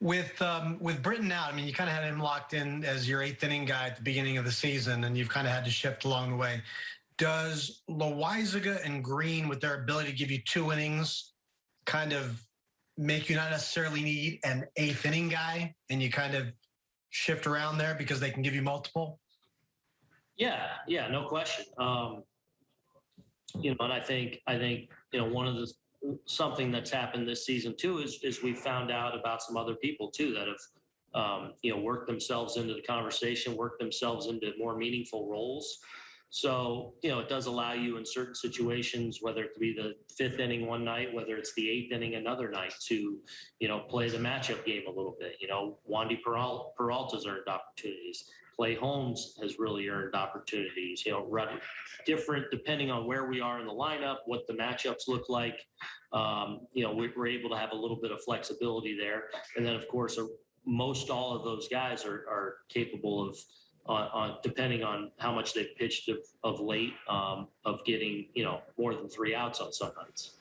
With um, with Britton out, I mean, you kind of had him locked in as your eighth inning guy at the beginning of the season, and you've kind of had to shift along the way. Does Loaisiga and Green, with their ability to give you two innings, kind of make you not necessarily need an eighth inning guy, and you kind of shift around there because they can give you multiple? Yeah, yeah, no question. Um, you know, and I think I think you know one of the something that's happened this season too is is we found out about some other people too that have um, you know worked themselves into the conversation, worked themselves into more meaningful roles. So you know, it does allow you in certain situations, whether it be the fifth inning one night, whether it's the eighth inning another night, to you know play the matchup game a little bit. You know, Wandy Peralta's earned opportunities. Clay Holmes has really earned opportunities. You know, run different depending on where we are in the lineup, what the matchups look like. Um, you know, we, we're able to have a little bit of flexibility there, and then of course, uh, most all of those guys are are capable of. On, on depending on how much they've pitched of, of late, um, of getting you know more than three outs on some nights.